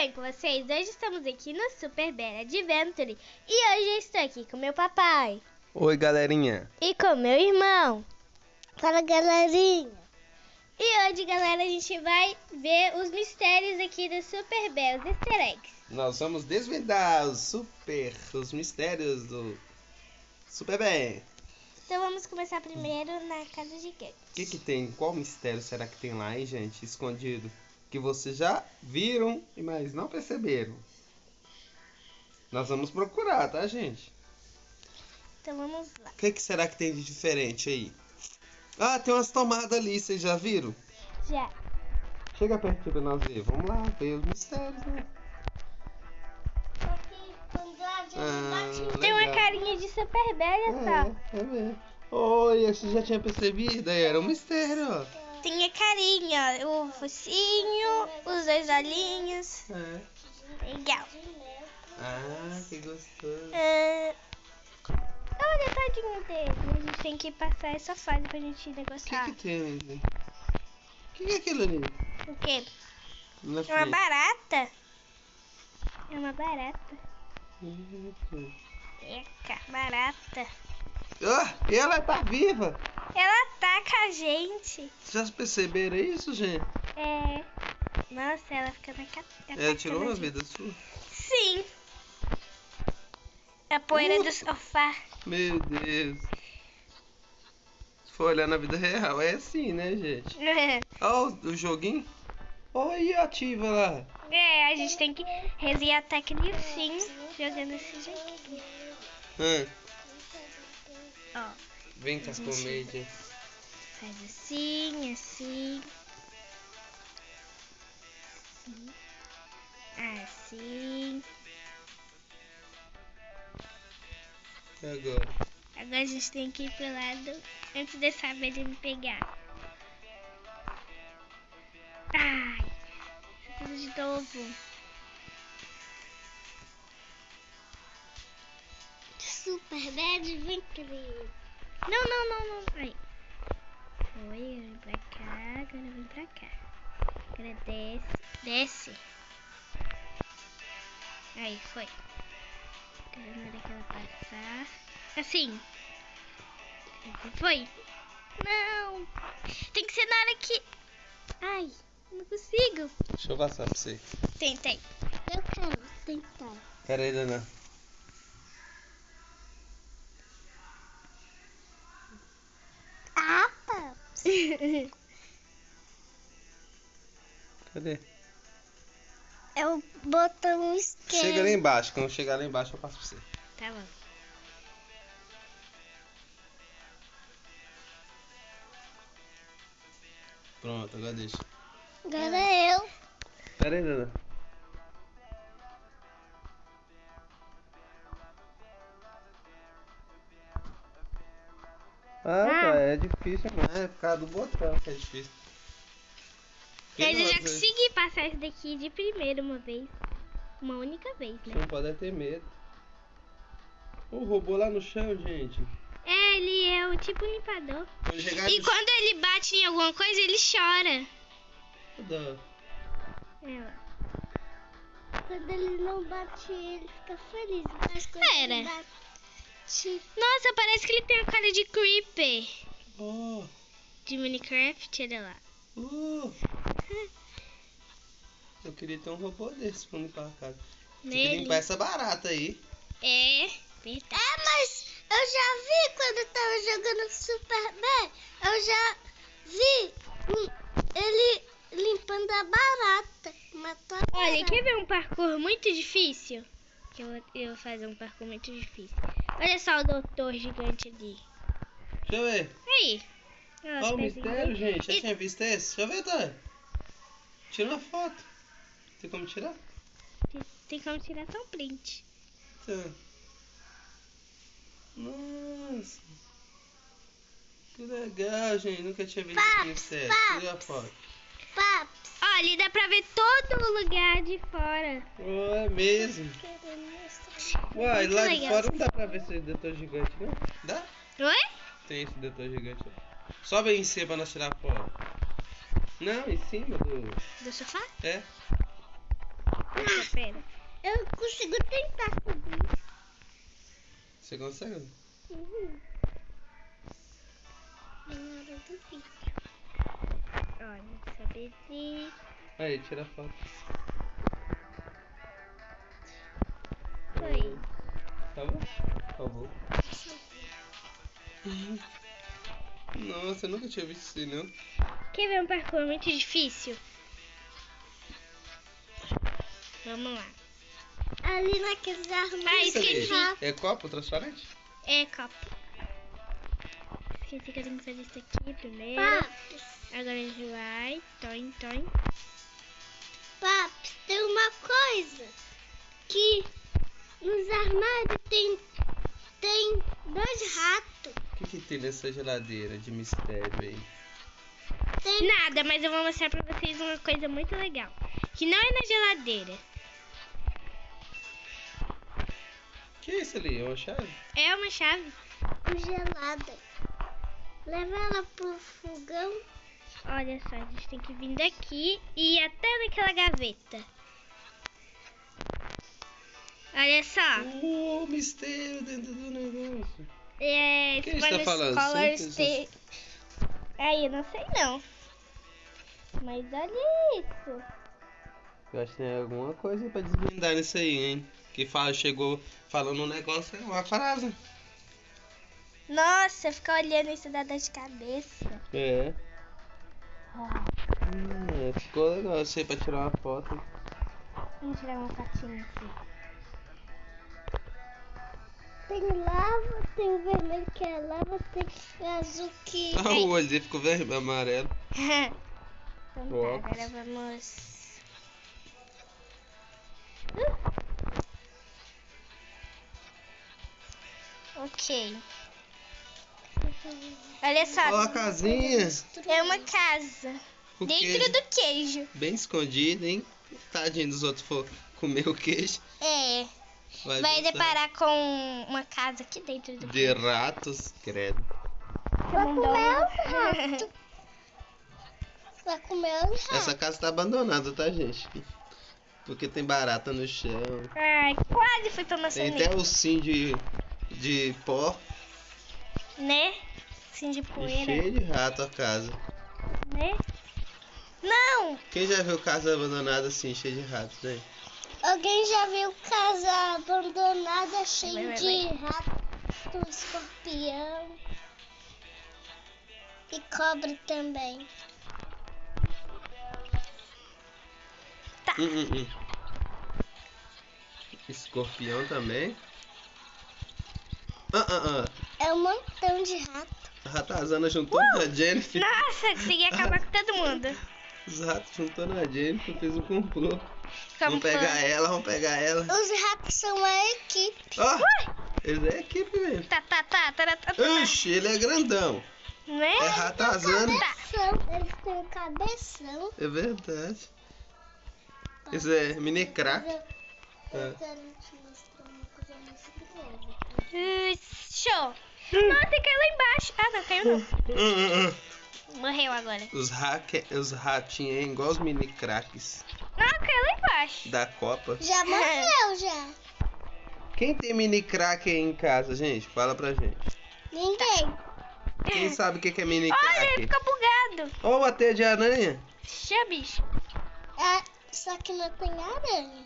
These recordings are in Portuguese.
bem com vocês? Hoje estamos aqui no Super Bear Adventure e hoje eu estou aqui com meu papai Oi, galerinha. e com meu irmão. Fala galerinha. E hoje, galera, a gente vai ver os mistérios aqui do Super Bear, os easter eggs. Nós vamos desvendar os super, os mistérios do Super Bem. Então vamos começar primeiro na casa gigante. O que que tem? Qual mistério será que tem lá, hein, gente? Escondido. Que vocês já viram, mas não perceberam. Nós vamos procurar, tá, gente? Então vamos lá. O que, que será que tem de diferente aí? Ah, tem umas tomadas ali, vocês já viram? Já. Chega perto pra nós ver. Vamos lá, ver os mistérios, né? Ah, Tem uma carinha de Super Bear, olha só. É, é mesmo. Oi, você já tinha percebido? Aí Era um mistério, ó. Tem a carinha, o focinho, os dois olhinhos. É. Legal. Ah, que gostoso. É... Olha, tadinho dele. A gente tem que passar essa fase pra gente O que, negociar. que tem ali? O que, que é aquilo ali? O quê? Na É uma barata. É uma barata. Eca, barata. Ah, ela tá viva! Ela ataca a gente. Vocês perceberam isso, gente? É. Nossa, ela fica na ca- Ela tirou a uma gente. vida sua? Sim. A poeira Uh. do sofá. Meu Deus. Se for olhar na vida real, é assim, né, gente? Ó, o, o joguinho. Olha, ativa lá. É, a gente tem que resgatar criancinho jogando esse joguinho. Ah, Ó, vem com as comédias. faz assim, assim. Assim. E agora? Agora a gente tem que ir pro lado antes dessa abelha me pegar. Ai, tudo de novo. Super Bad Adventure. Não, não, não, não. Aí. Foi, vem pra cá, agora vem pra cá. Agora desce, desce. Aí, foi. Hora que ela passar. Assim. Foi. Não. Tem que ser na hora que... Ai, não consigo. Deixa eu passar pra você. Tentei. Eu quero tentar. Pera aí, Dana. Ah, pá. Cadê? É o botão esquerdo. Chega lá embaixo. Quando chegar lá embaixo, eu passo pra você. tá bom. Pronto, agora deixa. Agora é eu. Pera aí, Dana. Ah, Ah. tá, é difícil, mas é por causa do botão que é difícil. Mas eu já Você- consegui passar esse daqui de primeira uma vez. Uma única vez, Você né? não pode ter medo. O robô lá no chão, gente. É, ele é o tipo limpador. E no quando ele bate em alguma coisa, ele chora. É, ó. Quando ele não bate, ele fica feliz. Mas quando Pera. ele bate. Nossa, parece que ele tem a cara de Creeper. Oh, De Minecraft, olha lá. oh. Eu queria ter um robô desse pra limpar a casa. Tem que limpar essa barata aí. É, verdade. É, mas eu já vi quando eu tava jogando Super Bad. Eu já vi ele limpando a barata. Matou a Olha, barata. quer ver um parkour muito difícil? Que eu, vou- eu vou fazer um parkour muito difícil. Olha só o doutor gigante ali. Deixa eu ver. Aí. Olha o mistério, gente. Já E- tinha visto esse? Deixa eu ver, Thay. Tira uma foto. Tem como tirar? Tem, tem como tirar só um print. Tá. Nossa. Que legal, gente. Nunca tinha visto esse Paps, mistério. Tira a foto. Olha, dá pra ver todo o lugar de fora. Oh, é mesmo. Uai, lá de fora não dá pra ver esse detor gigante, não? Dá? Oi? Tem esse detor gigante. Sobe aí em cima pra nós tirar a foto. Não, em cima do. Do sofá? É. Pera, pera. Eu consigo tentar subir. Você consegue? Uhum. Na hora do vídeo. Se... Aí, tira a foto. Foi. Tá bom? Por favor. Nossa, eu nunca tinha visto isso, não. Quer ver um parkour muito difícil? Vamos lá. Ali naqueles armários. Ah, Isso esqueci. É copo transparente? É copo. Esqueci que eu tenho que fazer isso aqui primeiro. Paps, Agora a gente vai. Toin, toin. paps, tem uma coisa que nos armários tem, tem dois ratos. O que, que tem nessa geladeira de mistério aí? Tem Nada, mas eu vou mostrar pra vocês uma coisa muito legal. Que não é na geladeira. que é isso ali? É uma chave? É uma chave. gelada. Leva ela pro fogão. Olha só, a gente tem que vir daqui e ir até naquela gaveta. Olha só. Oh, mistério dentro do negócio. É, que ele Spanish está falando? Scholars Simples tem- Aí, eu não sei não. Mas olha isso. Eu acho que tem alguma coisa pra desvendar nisso aí, hein? Que fala, chegou falando um negócio, é uma frase. Nossa, ficar olhando isso dá dor de cabeça. É. Hum, ficou legal isso aí pra tirar uma foto. vamos tirar uma fotinha aqui. Tem lava, tem vermelho que é lava, tem azul que. Ah, o olho dele ficou vermelho, amarelo. então tá, agora vamos... Ok. Olha só, Ó a casinha. é uma casa. O Dentro queijo do queijo. bem escondido, hein? Tadinho dos outros for comer o queijo. É. Vai gostar deparar com uma casa aqui dentro do De ratos, credo. Vai comer os ratos. Vai comer os ratos. Essa casa tá abandonada, tá, gente? Porque tem barata no chão. Ai, quase fui pra Tem até ossinho de, de pó Né? Assim de e poeira. cheio de rato a casa. Né? Não! Quem já viu casa abandonada assim, cheia de ratos, né? Alguém já viu casa abandonada cheia Vai, vai, de rato, escorpião e cobra também? Tá. Hum, hum, hum. Escorpião também. Ah, ah, ah. É um montão de rato. A ratazana juntou na Jennifer. Nossa, consegui acabar com todo mundo. Os ratos juntou na Jennifer, fez um complô. Vamos pegar ela, vamos pegar ela. Os ratos são a equipe. Ó, eles é equipe mesmo. Tá, tá, tá, tá, tá, tá. Oxi, ele é grandão. Né? É ratazana. Eles têm um cabeção. É verdade. Isso é mini crack. Eu, eu É. quero te mostrar uma coisa muito grande. Uh, show. Nossa, caiu lá embaixo. Ah, não, caiu não. Hum, hum, hum. Morreu agora. Os, hack, os ratinhos é igual os mini cracks Não, caiu lá embaixo. da Copa. Já morreu, já. Quem tem mini crack aí em casa, gente? Fala pra gente. Ninguém. Quem sabe o que que é mini Olha, ele crack? ficou bugado. Ó, a teia de aranha. Xê, bicho. É, só que não tem aranha.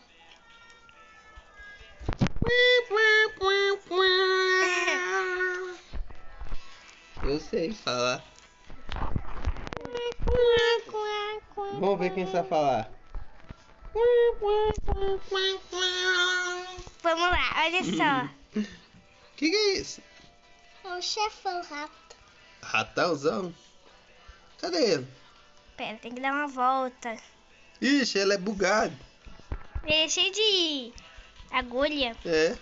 Eu sei falar. Vamos ver quem sabe falar. Vamos lá, olha só. Que que é isso? É o chefão rato. Ratãozão? Cadê ele? Pera, tem que dar uma volta. Ixi, ele é bugado. Ele é cheio de agulha. É.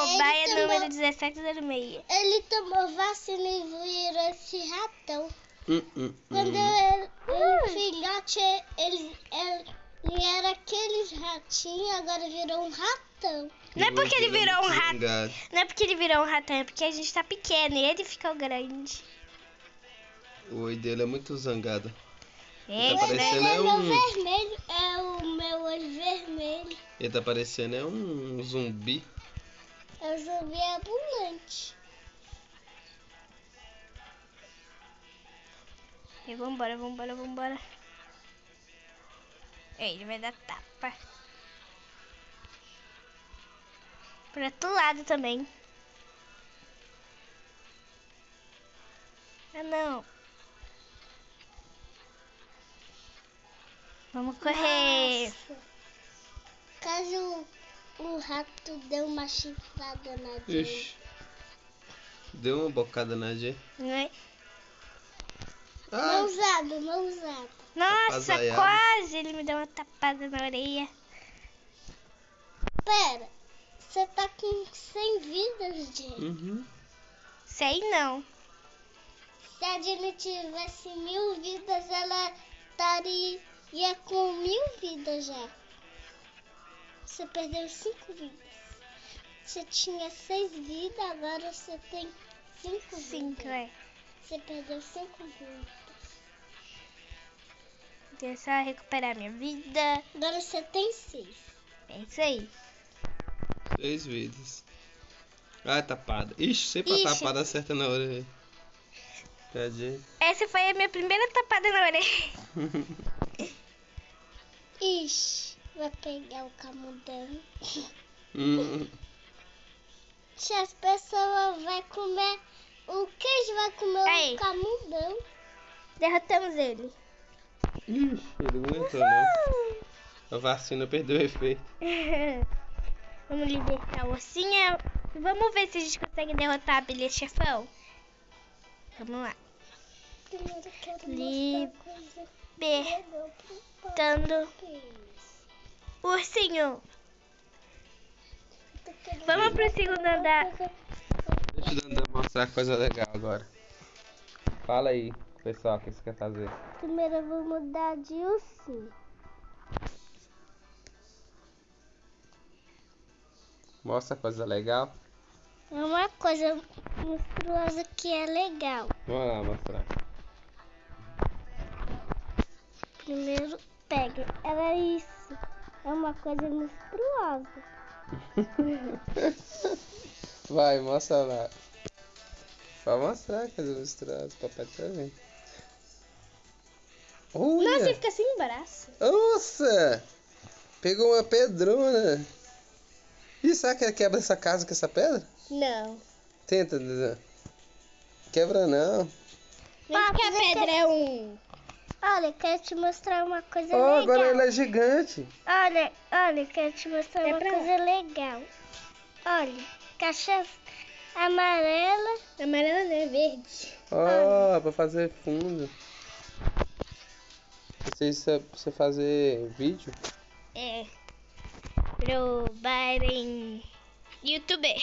Cobaia Ele tomou- número 1706. Ele tomou vacina e virou esse ratão. Hum, hum, Quando hum. ele, ele filhote, ele, ele, ele era aqueles ratinhos, agora virou um ratão. Não é porque ele virou um zangado. Não é porque ele virou um ratão, é porque a gente tá pequeno e ele ficou grande. O oi dele é muito zangado. Ele É, tá né? parecendo é é meu um. vermelho, é o meu olho vermelho. Ele tá parecendo é um zumbi. É o zumbi ambulante. E vambora, vambora, vambora. Ei, ele vai dar tapa. Pro outro lado também. Ah, não. Vamos correr. Nossa. Caso o rato deu uma chifrada na Jay. Ixi. Deu uma bocada na G. Né? Ah, Mãozado, mãozado. Nossa, Tapazaiado. quase ele me deu uma tapada na orelha. Pera, você tá com 100 vidas, Jay. uhum. Sei não. Se a Jenny tivesse mil vidas, ela estaria com mil vidas já. Você perdeu cinco vidas. Você tinha seis vidas, agora você tem cinco Cinco, vidas. é. Você perdeu cinco vidas. Deixa eu só recuperar minha vida. Agora você tem seis. É isso aí. Seis vidas. Ah, tapada. Ixi, sempre a Ixi. tapada acerta na orelha. Tadinho. Essa foi a minha primeira tapada na orelha. Ixi, vai pegar o camundão. Hum, Se as pessoas vão comer o queijo, vai comer Aí. o camundão. Derrotamos ele. Ixi, ele não aguentou não. A vacina perdeu o efeito. Vamos libertar o ursinho. Vamos ver se a gente consegue derrotar a abelha chefão. Vamos lá. Libertando ursinho. Vamos pro segundo andar. Deixa o Dandan mostrar coisa legal agora. Fala aí, pessoal, o que você quer fazer? Primeiro eu vou mudar de ursinho. Mostra coisa legal. É uma coisa monstruosa que é legal. Vamos lá mostrar. Primeiro pega. Era isso. É uma coisa monstruosa. Vai, mostra lá. Pode mostrar coisa misturada, papai tá vendo. Nossa, ele Olha! fica sem braço. Nossa! Pegou uma pedrona. Ih, será que ele quebra essa casa com essa pedra? Não. Tenta, Dandan. Quebra não. Mesmo que a pedra é um. Olha, quero te mostrar uma coisa Oh, legal. agora ele é gigante. Olha, olha, quero te mostrar É uma coisa legal. Olha, caixa amarela. Amarela não é verde. Ó, pra fazer fundo. Isso aí pra você fazer vídeo. É. Pro Baren youtuber.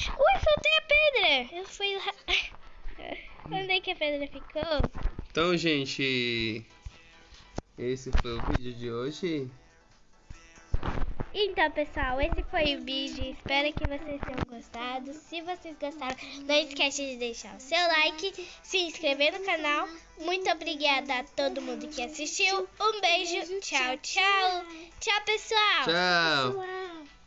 Ui, faltei a pedra. Eu fui lá. Onde é que a pedra ficou? Então, gente, esse foi o vídeo de hoje. Então, pessoal, esse foi o vídeo. Espero que vocês tenham gostado. Se vocês gostaram, não esquece de deixar o seu like, se inscrever no canal. Muito obrigada a todo mundo que assistiu. Um beijo. Tchau, tchau. Tchau, pessoal. Tchau. Pessoal.